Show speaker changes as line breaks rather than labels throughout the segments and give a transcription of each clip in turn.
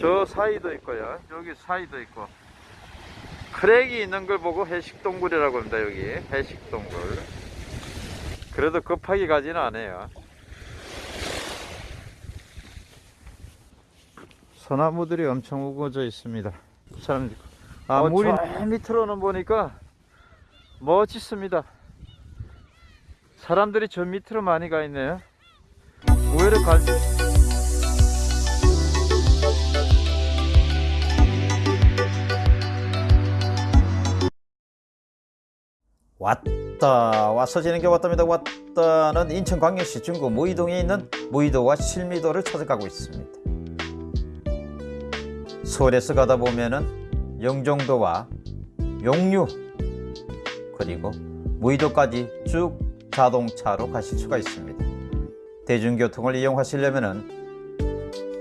저 사이도 있고요. 여기 사이도 있고. 크랙이 있는 걸 보고 해식동굴이라고 합니다. 여기 해식동굴. 그래도 급하게 가지는 않아요. 소나무들이 엄청 우거져 있습니다. 사람들. 아,
어,
물이
저-
맨 밑으로는 보니까 멋있습니다. 사람들이 저 밑으로 많이 가 있네요. 의외로 갈,
왔다. 와서 지는 게 왔답니다. 왔다는 인천 광역시 중구 무의동에 있는 무의도와 실미도를 찾아가고 있습니다. 서울에서 가다 보면은 영종도와 용류 그리고 무의도까지 쭉 자동차로 가실 수가 있습니다. 대중교통을 이용하시려면은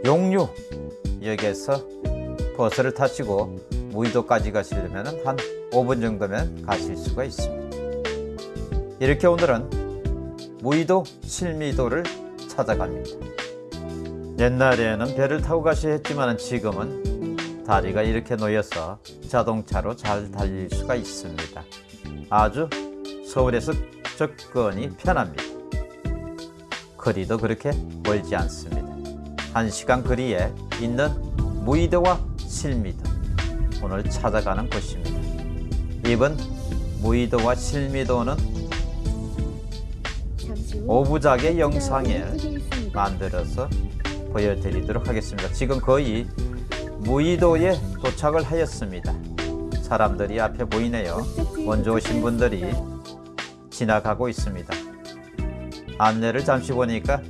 용류 역에서 버스를 타시고 무의도까지 가시려면 한 5분 정도면 가실 수가 있습니다. 이렇게 오늘은 무의도 실미도를 찾아갑니다. 옛날에는 배를 타고 가셔야 했지만 지금은 다리가 이렇게 놓여서 자동차로 잘 달릴 수가 있습니다. 아주 서울에서 접근이 편합니다. 거리도 그렇게 멀지 않습니다. 1시간 거리에 있는 무의도와 실미도 오늘 찾아가는 곳입니다. 이번 무의도와 실미도는 오부작의 영상을 만들어서 보여드리도록 하겠습니다. 지금 거의 무의도에 도착을 하였습니다. 사람들이 앞에 보이네요. 먼저 오신 분들이 지나가고 있습니다. 안내를 잠시 보니까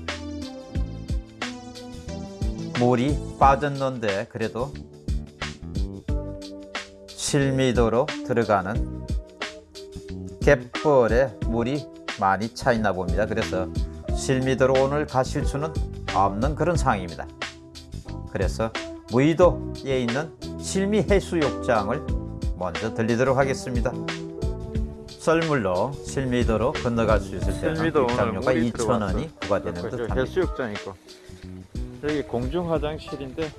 물이 빠졌는데 그래도 실미도로 들어가는 갯벌에 물이 많이 차 있나 봅니다. 그래서 실미도로 오늘 가실 수는 없는 그런 상황입니다. 그래서 무의도에 있는 실미 해수욕장을 먼저 들리도록 하겠습니다. 썰물로 실미도로 건너갈 수 있을 때는 입장료가
물이
2,000원이 부과되는
저
듯합니다.
해수욕장 있고 여기 공중 화장실인데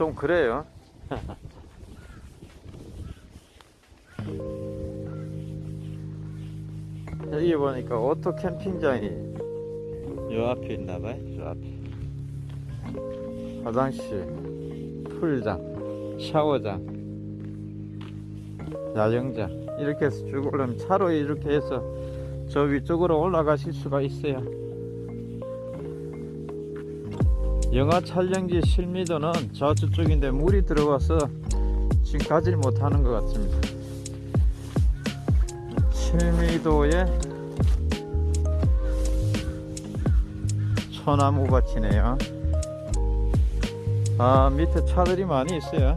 좀 그래요. 여기 보니까 오토 캠핑장이 요 앞에 있나봐요. 저 앞에 화장실, 풀장, 샤워장, 야영장 이렇게 해서 쭉 올라면 차로 이렇게 해서 저 위쪽으로 올라가실 수가 있어요. 영화 촬영지 실미도는 저쪽인데 물이 들어와서 지금 가질 못하는 것 같습니다. 실미도에 소나무 밭이네요. 아 밑에 차들이 많이 있어요.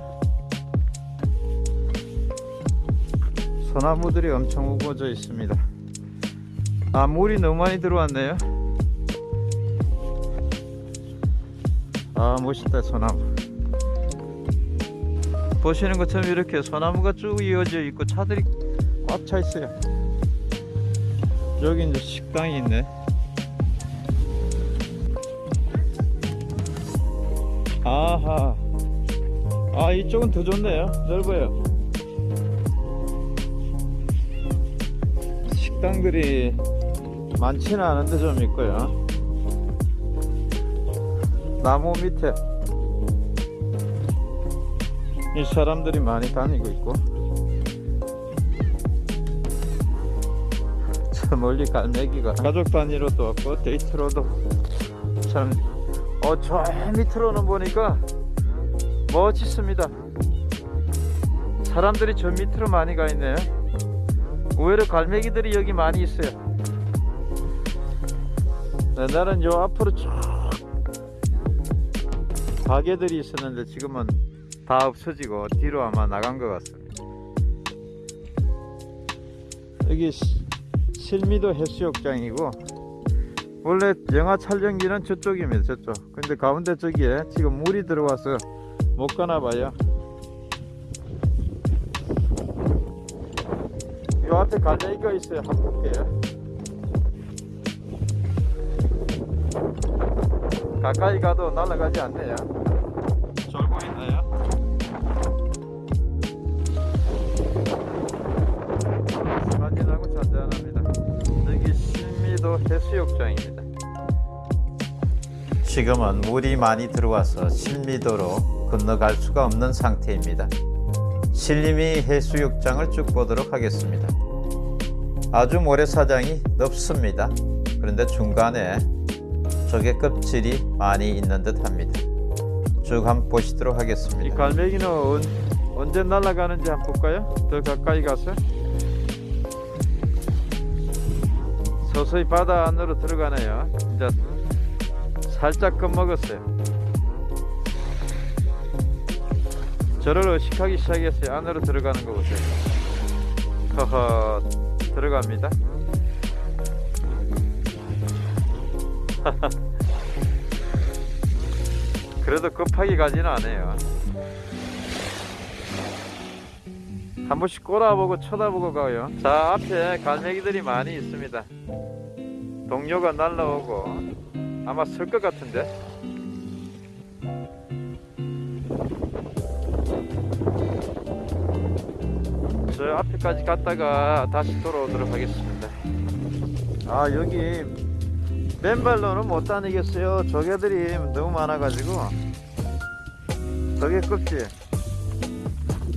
소나무들이 엄청 우거져 있습니다. 아 물이 너무 많이 들어왔네요. 아 멋있다 소나무. 보시는 것처럼 이렇게 소나무가 쭉 이어져 있고 차들이 꽉 차 있어요. 여기 이제 식당이 있네. 아하. 아 이쪽은 더 좋네요. 넓어요. 식당들이 많지는 않은데 좀 있고요. 나무 밑에 이 사람들이 많이 다니고 있고 저 멀리 갈매기가 가족 단위로도 왔고 데이트로도 참 어, 저 밑으로는 보니까 멋있습니다. 사람들이 저 밑으로 많이 가 있네요. 의외로 갈매기들이 여기 많이 있어요. 옛날엔 요 앞으로 쭉 가게들이 있었는데 지금은 다 없어지고 뒤로 아마 나간 것 같습니다. 여기 시- 실미도 해수욕장이고 원래 영화 촬영지는 저쪽입니다. 저쪽. 근데 가운데 저기에 지금 물이 들어와서 못 가나 봐요. 요 앞에 갈매기가 있어요. 볼게요. 가까이 가도 날아가지 않네요. 졸고 있나요? 스마진하고 잔잔합니다. 여기 신미도 해수욕장입니다.
지금은 물이 많이 들어와서 실미도로 건너갈 수가 없는 상태입니다. 신림이 해수욕장을 쭉 보도록 하겠습니다. 아주 모래사장이 넓습니다. 그런데 중간에 조개 껍질이 많이 있는 듯 합니다. 쭉 한번 보시도록
이
하겠습니다.
갈매기는 언, 언제 날아가는지 한번 볼까요? 더 가까이 가서 서서히 바다 안으로 들어가네요. 이제 살짝 겁먹었어요. 저를 의식하기 시작했어요. 안으로 들어가는 거 보세요. 허허 들어갑니다. 그래도 급하게 가지는 않아요. 한 번씩 꼬라보고 쳐다보고 가요. 자, 앞에 갈매기들이 많이 있습니다. 동료가 날라오고 아마 쓸 것 같은데. 저 앞에까지 갔다가 다시 돌아오도록 하겠습니다. 아, 여기 맨발로는 못 다니겠어요. 조개들이 너무 많아가지고. 조개 껍질.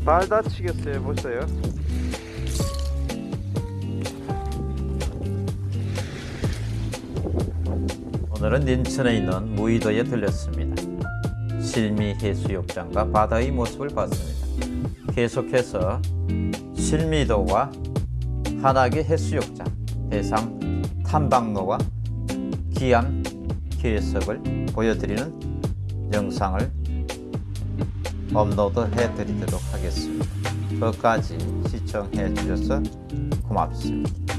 발 다치겠어요. 보세요.
오늘은 인천에 있는 무의도에 들렸습니다. 실미 해수욕장과 바다의 모습을 봤습니다. 계속해서 실미도와 한악의 해수욕장, 해상 탐방로와 기암 길석을 보여드리는 영상을 업로드 해 드리도록 하겠습니다. 끝까지 시청해 주셔서 고맙습니다.